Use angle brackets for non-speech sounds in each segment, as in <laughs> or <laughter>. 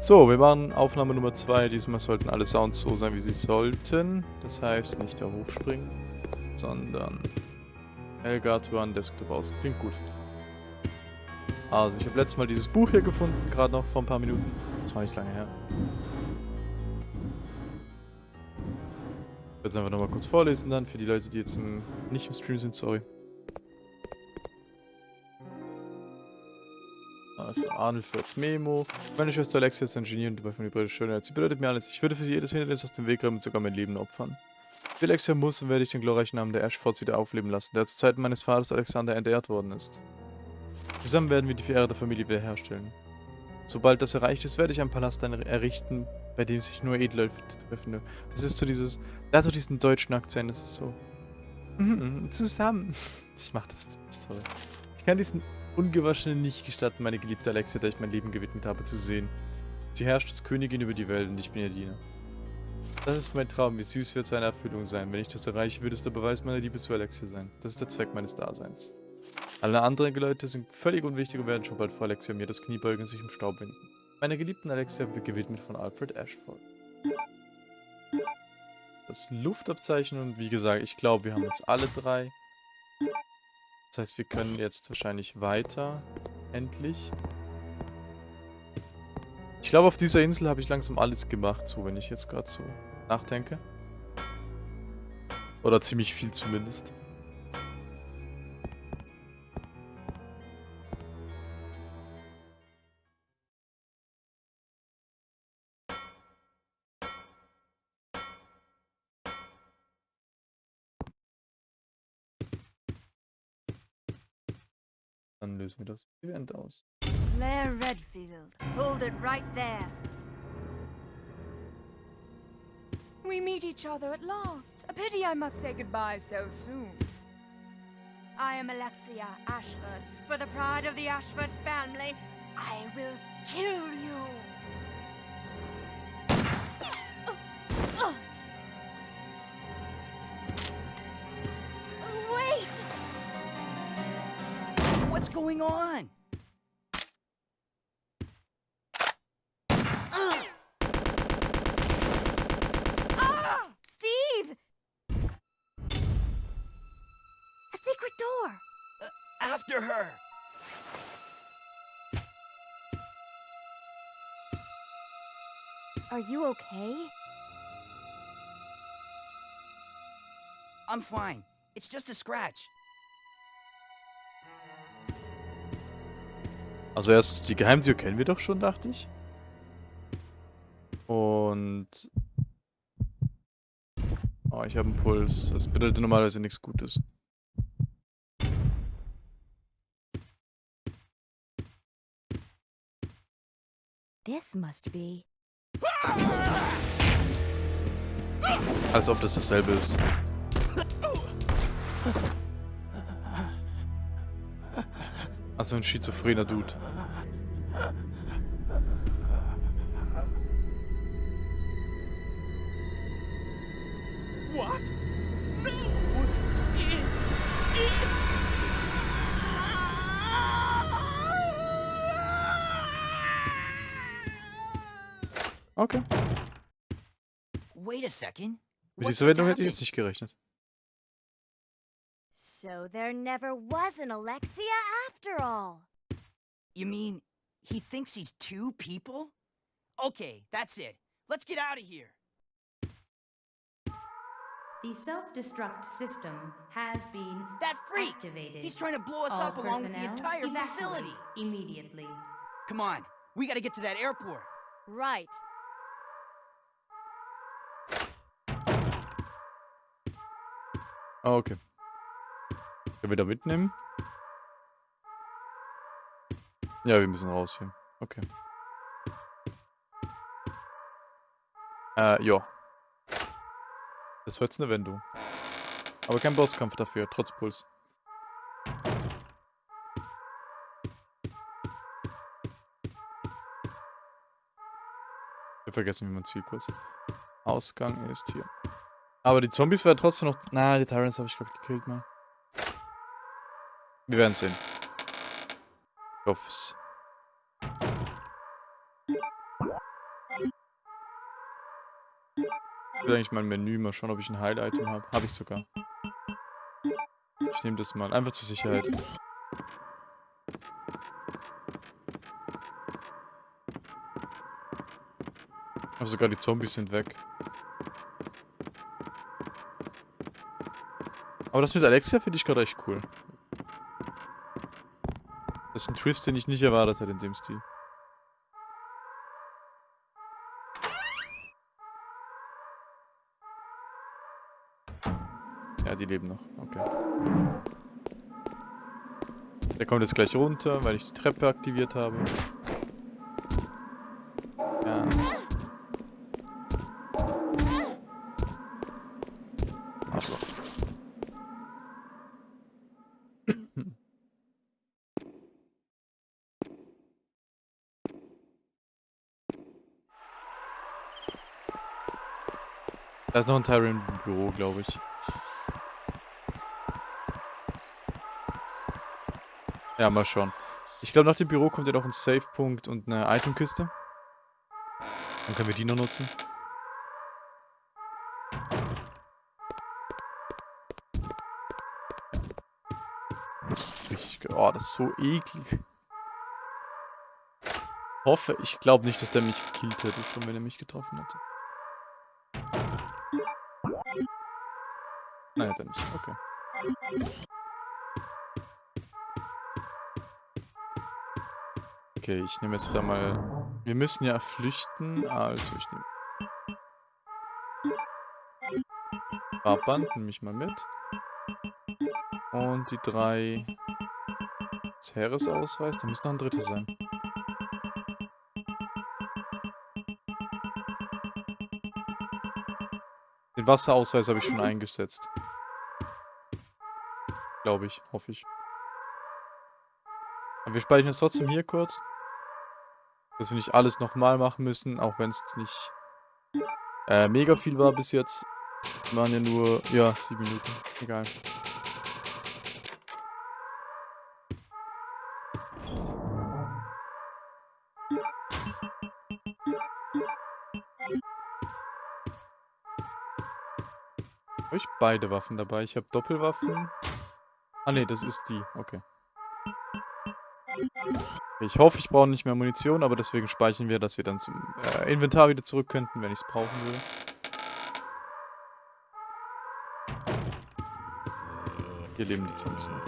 So, wir machen Aufnahme Nummer 2. Diesmal sollten alle Sounds so sein, wie sie sollten. Das heißt, nicht da hochspringen, sondern Elgard Run Desktop aus. Klingt gut. Also, ich habe letztes Mal dieses Buch hier gefunden, gerade noch vor ein paar Minuten. Das war nicht lange her. Ich werde es einfach nochmal kurz vorlesen dann, für die Leute, die jetzt im, nicht im Stream sind, sorry. Arnold als Memo. Meine Schwester Alexia ist Ingenieur und dabei von die Schönheit. Sie bedeutet mir alles. Ich würde für sie jedes Hindernis aus dem Weg räumen und sogar mein Leben opfern. Für Alexia muss und werde ich den glorreichen Namen der Ashfords wieder aufleben lassen, der zu Zeiten meines Vaters Alexander entehrt worden ist. Zusammen werden wir die Ehre der Familie wiederherstellen. Sobald das erreicht ist, werde ich einen Palast errichten, bei dem sich nur Edle treffen. Das ist so dieses, da so diesen deutschen Akzent, das ist so, mm, zusammen. <laughs> Das macht das, toll. Ich kann diesen Ungewaschenen nicht gestatten, meine geliebte Alexia, der ich mein Leben gewidmet habe, zu sehen. Sie herrscht als Königin über die Welt und ich bin ihr Diener. Das ist mein Traum, wie süß wird seine Erfüllung sein. Wenn ich das erreiche, wird es der Beweis meiner Liebe zu Alexia sein. Das ist der Zweck meines Daseins. Alle anderen Leute sind völlig unwichtig und werden schon bald vor Alexia mir das Knie beugen und sich im Staub winden. Meiner geliebten Alexia wird gewidmet von Alfred Ashford. Das Luftabzeichen und wie gesagt, ich glaube, wir haben jetzt alle drei. Das heißt, wir können jetzt wahrscheinlich weiter. Endlich. Ich glaube, auf dieser Insel habe ich langsam alles gemacht, so wenn ich jetzt gerade so nachdenke. Oder ziemlich viel zumindest. Dann lösen wir das Event aus. Claire Redfield, hold it right there. We meet each other at last. A pity I must say goodbye so soon. I am Alexia Ashford. For the pride of the Ashford family, I will kill you. What's going on? Ah! Steve! A secret door! Uh, after her! Are you okay? I'm fine. It's just a scratch. Also erstens, die Geheimtür kennen wir doch schon, dachte ich. Und... Oh, ich habe einen Puls. Das bedeutet normalerweise nichts Gutes. This must be... Als ob das dasselbe ist. <laughs> Also ein schizophrener Dude. What? No! Okay. Wait a second. Mit dieser Wendung hätte ich jetzt nicht gerechnet. So there never was an Alexia after all. You mean he thinks he's two people? Okay, that's it. Let's get out of here. The self-destruct system has been That freak! activated. He's trying to blow us All up along with the entire facility. Immediately. Come on, we gotta get to that airport. Right. Ah, okay. Können wir da mitnehmen? Ja, wir müssen raus hier. Okay. Äh, ja. Das war jetzt eine Wendung. Aber kein Bosskampf dafür, trotz Puls. Wir vergessen, wie man Zielkurs. Ausgang ist hier. Aber die Zombies werden trotzdem noch... Na, die Tyrants habe ich glaube ich gekillt mal. Wir werden sehen. Ich hoffe es. Ich will eigentlich mein Menü mal schauen, ob ich ein Heil-Item habe. Habe ich sogar. Ich nehme das mal, einfach zur Sicherheit. Aber sogar die Zombies sind weg. Aber das mit Alexia finde ich gerade echt cool. Twist, den ich nicht erwartet hätte in dem Stil. Ja, die leben noch. Okay. Der kommt jetzt gleich runter, weil ich die Treppe aktiviert habe. Da ist noch ein Tyrant im Büro, glaube ich. Ja, mal schauen. Ich glaube, nach dem Büro kommt ja noch ein Save-Punkt und eine Itemkiste. Dann können wir die noch nutzen. Oh, das ist so eklig. Hoffe, ich glaube nicht, dass der mich gekillt hätte, schon wenn er mich getroffen hätte. Nicht. Okay. Okay, ich nehme jetzt da mal... Wir müssen ja flüchten, also ich nehme... Fahrband nehme ich mal mit. Und die drei... Ceres-Ausweis, da müsste noch ein dritter sein. Den Wasserausweis habe ich schon eingesetzt. Glaube ich, hoffe ich. Aber wir speichern es trotzdem hier kurz. Dass wir nicht alles nochmal machen müssen, auch wenn es nicht äh, mega viel war bis jetzt. Waren ja nur, ja, sieben Minuten. Egal. Habe ich beide Waffen dabei? Ich habe Doppelwaffen. Ah ne, das ist die. Okay. Ich hoffe, ich brauche nicht mehr Munition, aber deswegen speichern wir, dass wir dann zum äh, Inventar wieder zurück könnten, wenn ich es brauchen würde. Hier leben die Zombies noch.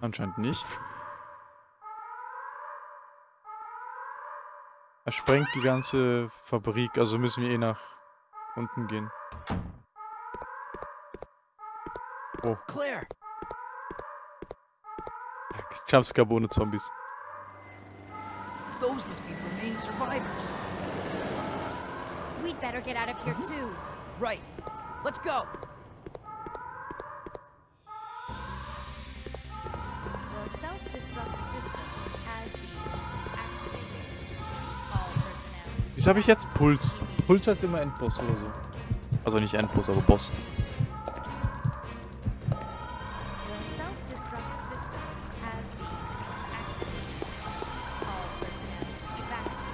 Anscheinend nicht. Er sprengt die ganze Fabrik, also müssen wir eh nach unten gehen. Oh, Claire, Jumpscare ohne Zombies. those must be the remaining survivors. We'd better get out of here too. Right. Let's go. The self-destruct system has been Wieso habe ich jetzt Puls? Puls heißt immer Endboss oder so. Also nicht Endboss, aber Boss.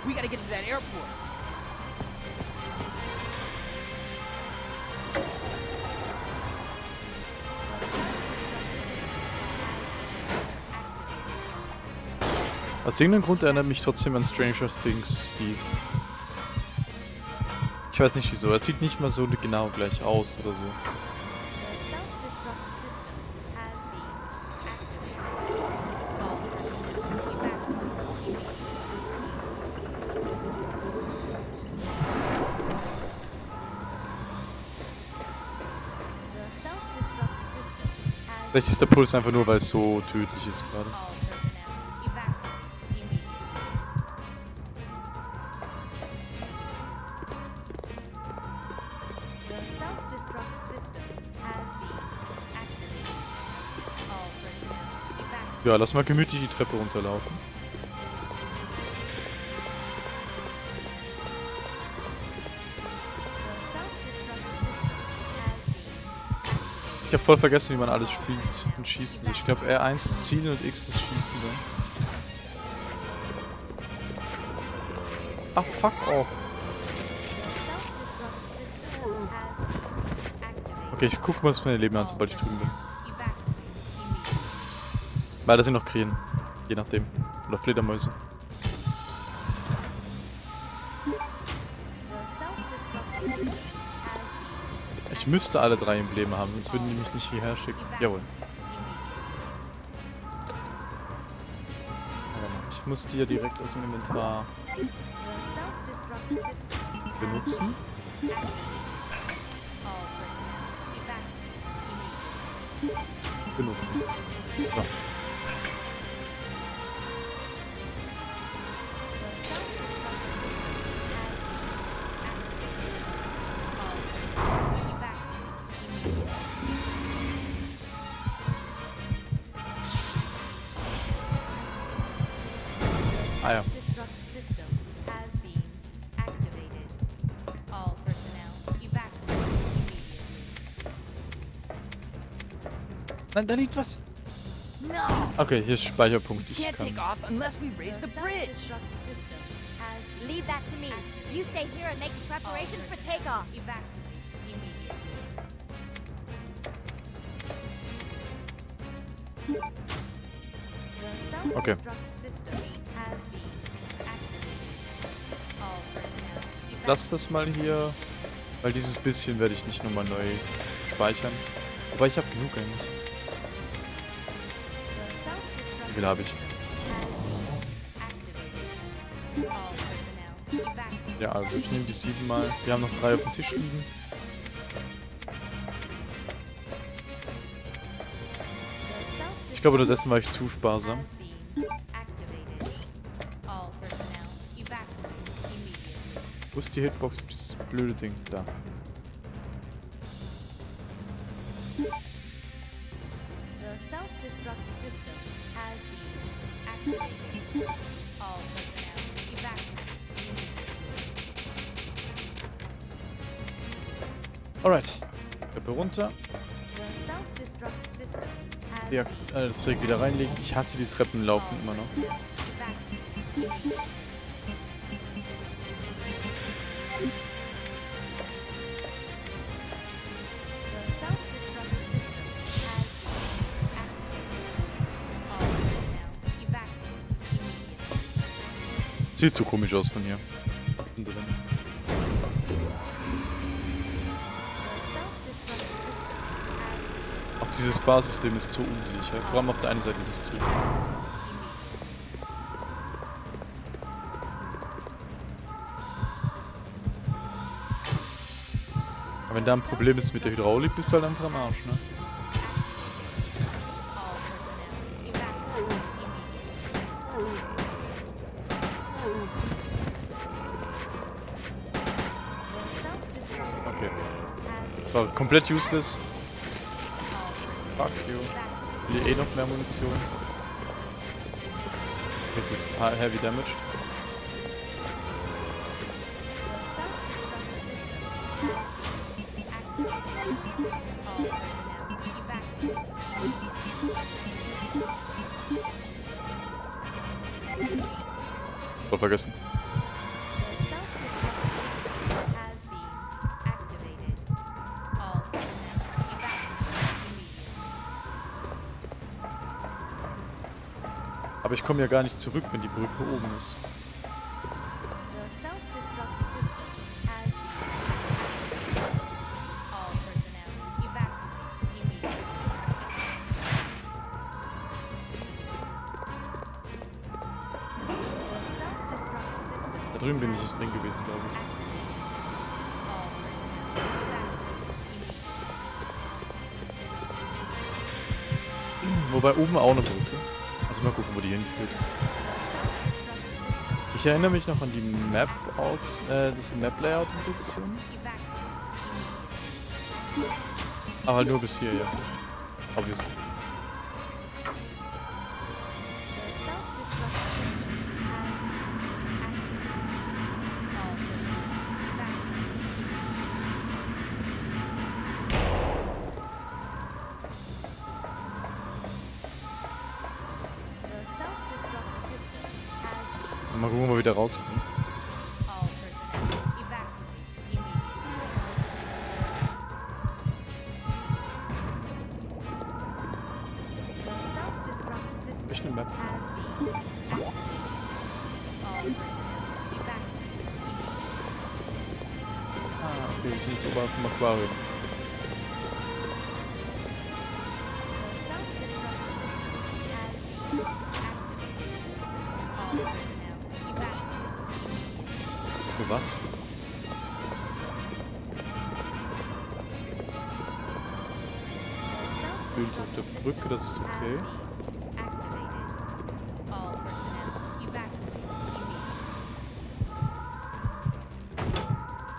We gotta get to that airport. Aus irgendeinem Grund erinnert mich trotzdem an Stranger Things Steve. Ich weiß nicht wieso, er sieht nicht mal so genau gleich aus oder so. Vielleicht ist der Puls einfach nur, weil es so tödlich ist gerade. Ja, lass mal gemütlich die Treppe runterlaufen. Ich habe voll vergessen, wie man alles spielt und schießen. Ich glaube R1 ist Zielen und X ist Schießen. Dann. Ach, fuck off. Okay, ich guck mal, was meine Leben an, sobald ich drüben bin. Weil das sind noch Krähen. Je nachdem. Oder Fledermäuse. Ich müsste alle drei Embleme haben, sonst würden die mich nicht hierher schicken. Jawohl. Ich muss die ja direkt aus dem Inventar benutzen. Benutzen. So. Nein, da liegt was. Okay, hier ist Speicherpunkt. Ich can't take kann. off unless we raise The the bridge! self-destruct system has been Leave that to me. You stay here and make preparations for takeoff. evacuate immediately. The Okay. Lass das mal hier. Weil dieses bisschen werde ich nicht nochmal neu speichern. Aber ich habe genug eigentlich. Wie viel habe ich? Ja, also ich nehme die sieben mal. Wir haben noch drei auf dem Tisch liegen. Ich glaube, unterdessen war ich zu sparsam. Wo ist die Hitbox? Dieses blöde Ding. Da. Ja, äh, das Zeug wieder reinlegen. Ich hasse die Treppen laufen immer noch. Sieht so komisch aus von hier. Fahrsystem ist so unsicher. Vor allem auf der einen Seite ist nicht zu. Aber wenn da ein Problem ist mit der Hydraulik, bist du halt einfach am Arsch, ne? Okay. Das war komplett useless. Ich will eh noch mehr Munition. Jetzt ist total heavy damaged. The self-destruct Aber ich komme ja gar nicht zurück, wenn die Brücke oben ist. Da drüben bin ich nicht drin gewesen, glaube ich. Wobei oben auch eine Brücke. Mal gucken, wo die hinführt. Ich erinnere mich noch an die Map aus, äh, das Map-Layout ein bisschen. Aber halt nur bis hier, ja. Obviously. Für was? Bild auf der Brücke, das ist okay.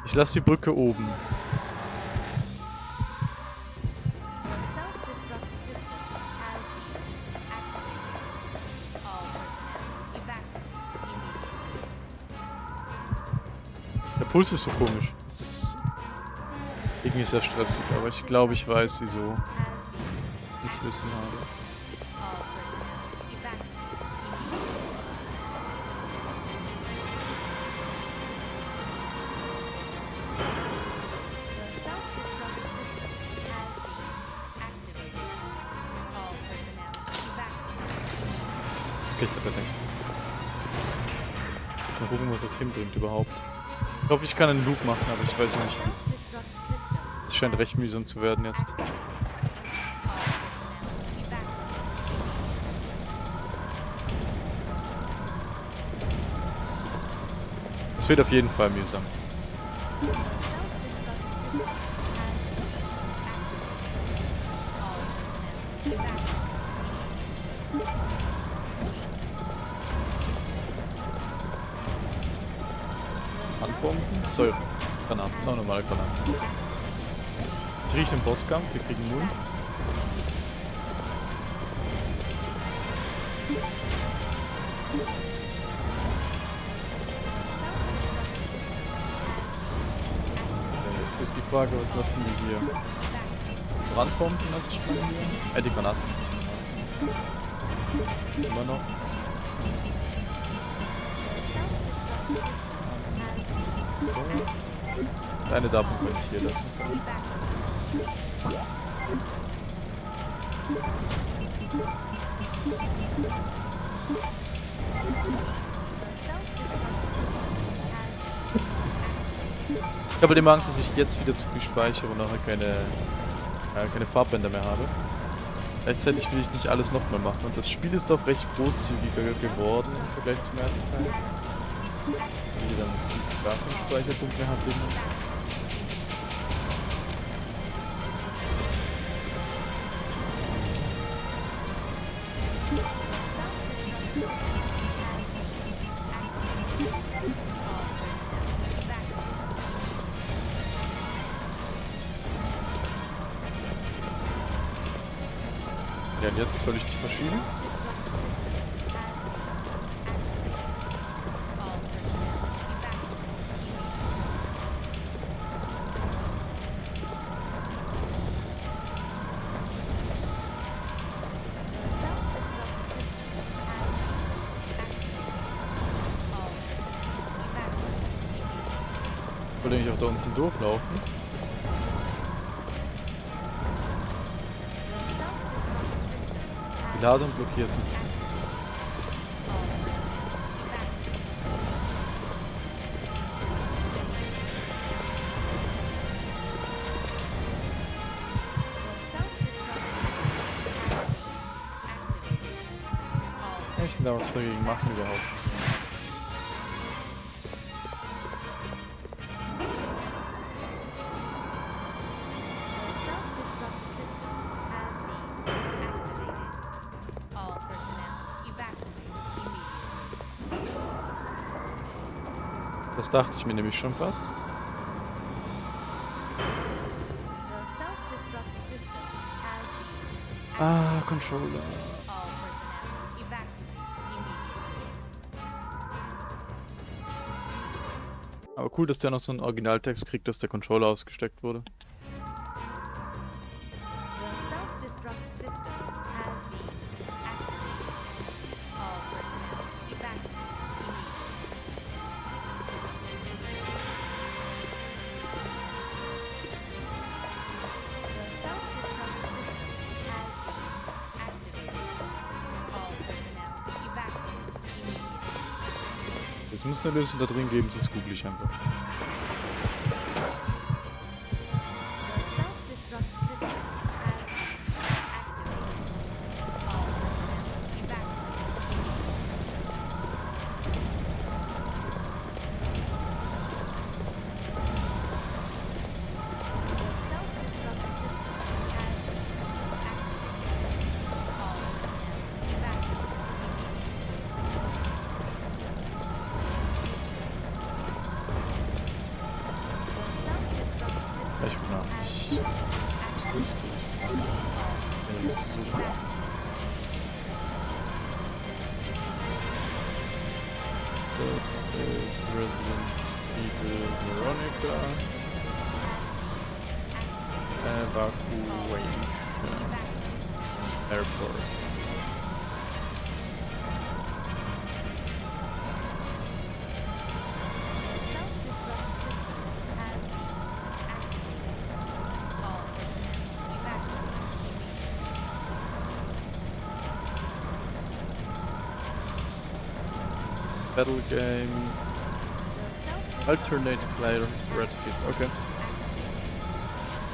Ich lasse die Brücke oben. Puls ist so komisch. Das ist irgendwie sehr stressig, aber ich glaube, ich weiß, wieso ich den Schlüssel habe. Okay, ich hatte recht. Mal gucken, was das hinbringt überhaupt. Ich hoffe, ich kann einen Loop machen, aber ich weiß nicht. Es scheint recht mühsam zu werden jetzt. Es wird auf jeden Fall mühsam. System Granaten, noch normale Granaten. Ich rieche den Bosskampf, wir kriegen Null. Jetzt ist die Frage, was lassen die hier? Brandbomben lasse ich hier. Äh, die Granaten wir Immer noch. Eine davon könnte ich hier lassen. Ich habe immer Angst, dass ich jetzt wieder zu viel speichere und nachher keine, äh, keine Farbbänder mehr habe. Gleichzeitig will ich nicht alles nochmal machen und das Spiel ist doch recht großzügiger geworden im Vergleich zum ersten Teil. Wie dann gar keinen Speicherpunkt mehr hatte. würde blokkeert. auch da unten durchlaufen. Die Ladung blockiert. Überhaupt? Dachte ich mir nämlich schon fast. Ah, Controller. Aber cool, dass der noch so einen Originaltext kriegt, dass der Controller ausgesteckt wurde. Eine Lösung da drin geben, sonst google ich einfach. Self-destruct system Ich bin nach. has Ich muss nicht. Ja, das ist so. Das ist Resident Evil Veronica. Evacuation Airport. Battle game. The self-destruct Alternate system Claire Redfield. Okay.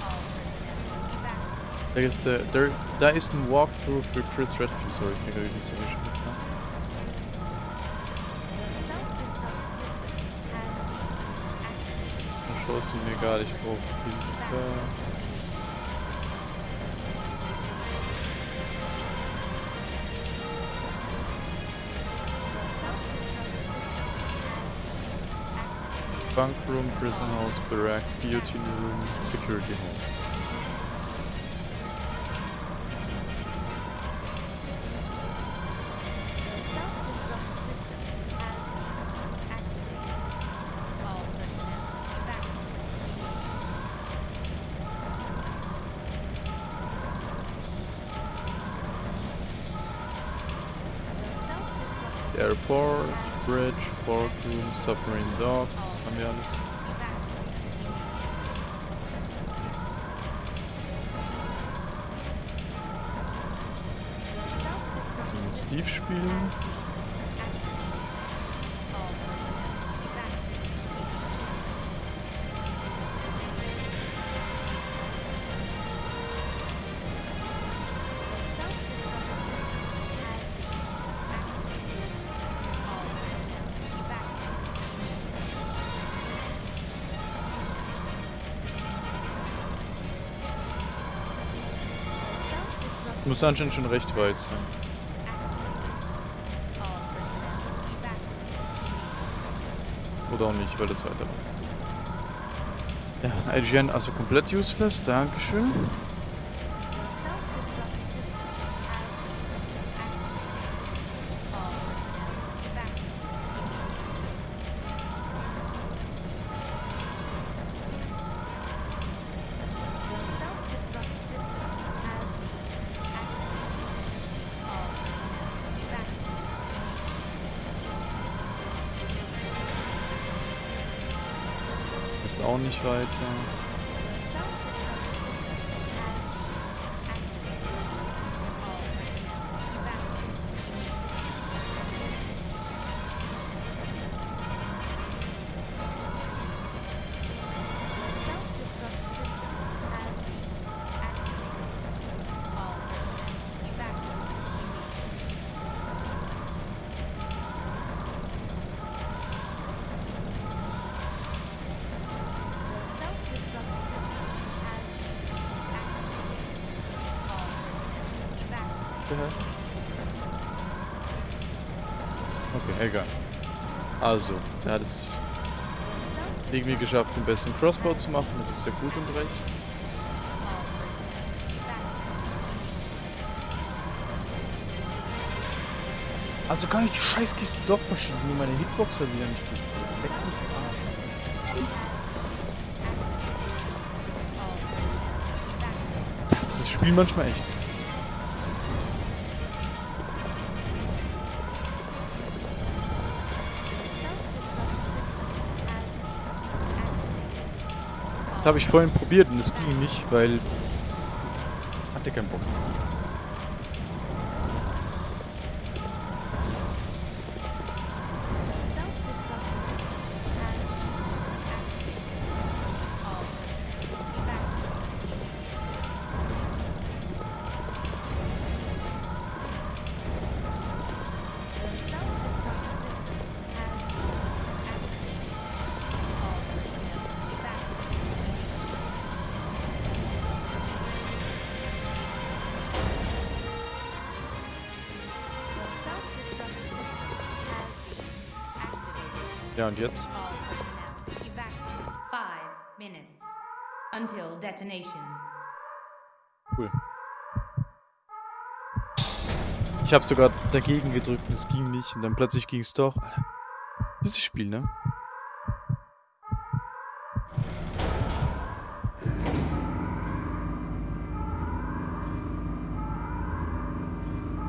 All personnel evacuate. Da ist der, der, da ist ein Walkthrough für Chris Redfield. Sorry, ich bin gerade nicht so schon mitgefahren. The self-destruct system Bunk room, prison house, barracks, guillotine room, security hall. Airport, bridge, fork room, submarine dock, Haben wir alles. Steve spielen. Muss anscheinend schon recht weit sein. Oder auch nicht, weil das weiter war. Ja, IGN also komplett useless, Dankeschön. Egal. Also, der hat es irgendwie geschafft, den besten Crossbow zu machen. Das ist ja gut und recht. Also kann ich die Scheißkisten doch verschieben, nur meine Hitbox verlieren. Ich bin leck mich Arsch. Das ist das Spiel manchmal echt. Das habe ich vorhin probiert und es ging nicht, weil... Hatte keinen Bock. Und jetzt? Cool. Ich habe sogar dagegen gedrückt und es ging nicht und dann plötzlich ging es doch. Alter. Dieses Spiel, ne?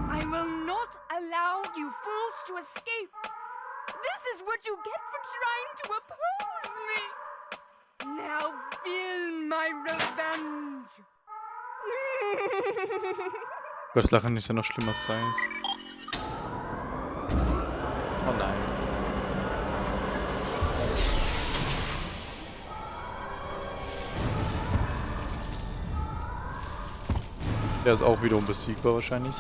I will not allow you fools to escape. Is what you get for trying to oppose me. Now feel my revenge. <laughs> Gott, Lachen ist ja noch schlimmer als Science. Oh nein. Der ist auch wieder unbesiegbar wahrscheinlich.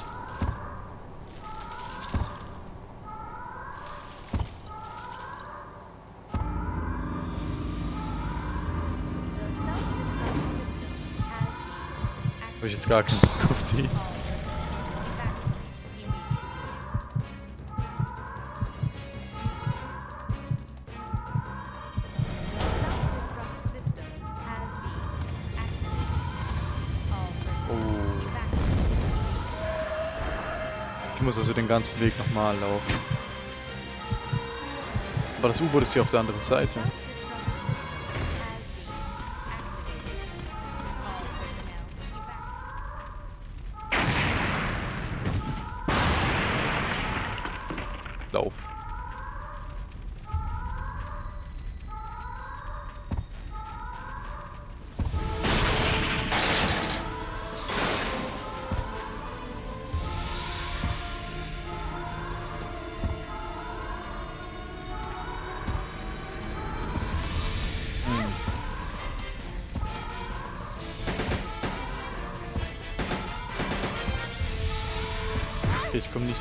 Ich jetzt gar keinen Bock auf die. Oh. Ich muss also den ganzen Weg nochmal laufen. Aber das U-Boot ist hier auf der anderen Seite.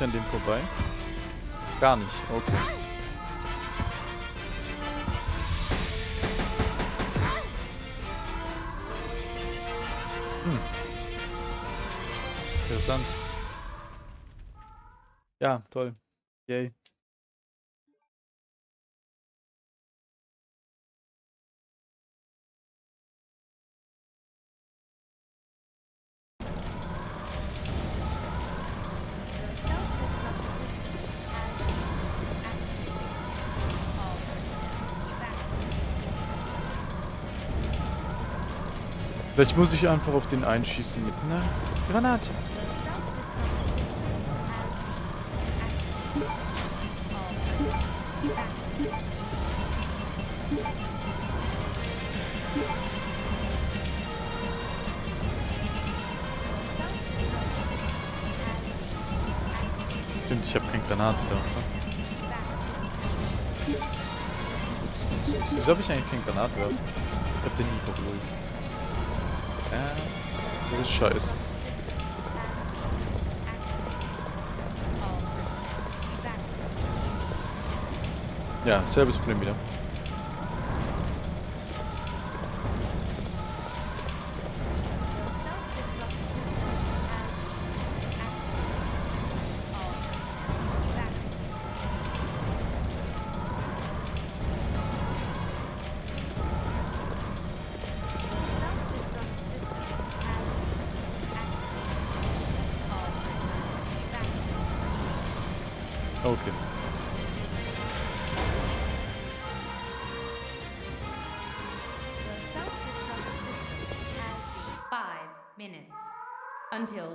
Ich an dem vorbei. Gar nicht, okay. Hm. Interessant. Ja, toll. Yay. Vielleicht muss ich einfach auf den einschießen mit einer Granate. Stimmt, ich habe keine Granate da. Wieso habe ich eigentlich keine Granate? Ich habe den nie geholt. Äh, das ist scheiße. Ja, selbes Problem wieder.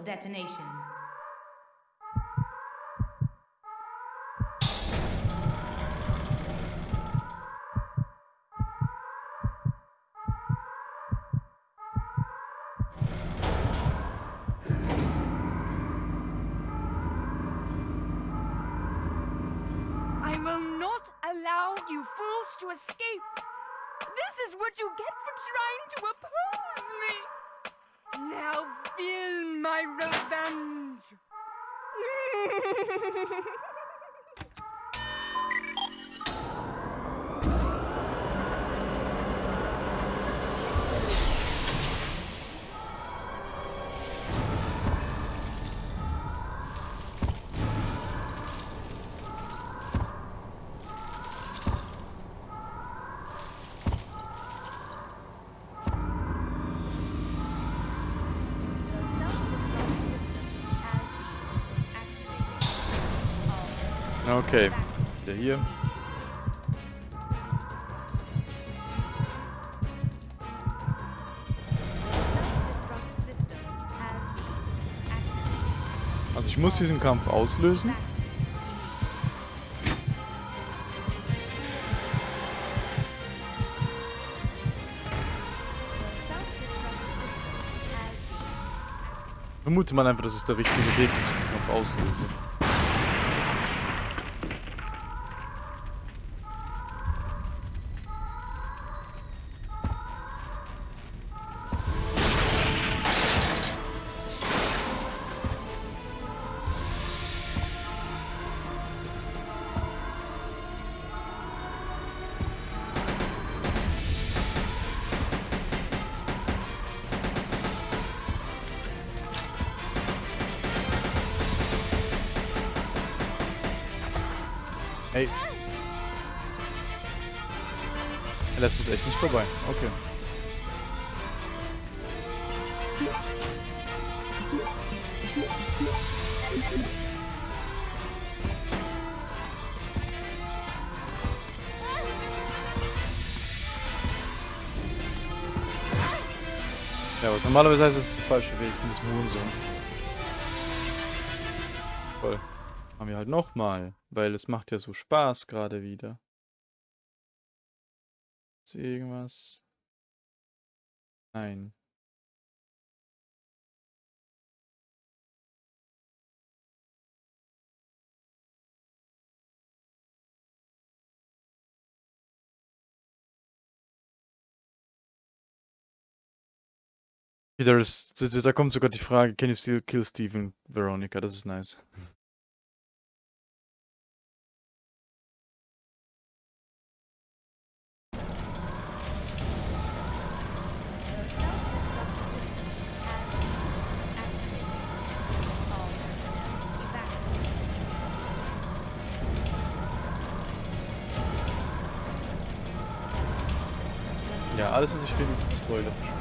Detonation. I will not allow you fools to escape. This is what you get for trying to oppose me. Now feel my revenge. <laughs> Okay, der hier. Also ich muss diesen Kampf auslösen. Vermute mal einfach, das ist der richtige Weg, dass ich den Kampf auslöse. Lässt uns echt nicht vorbei. Okay. Ja, was normalerweise heißt, es ist der falsche Weg, in das Moonzone. Voll. Machen wir halt nochmal, weil es macht ja so Spaß gerade wieder. Ist irgendwas? Nein. Da kommt sogar die Frage, can you still kill Steven Veronica? Das ist nice. Alles was ich will ist spoilerisch.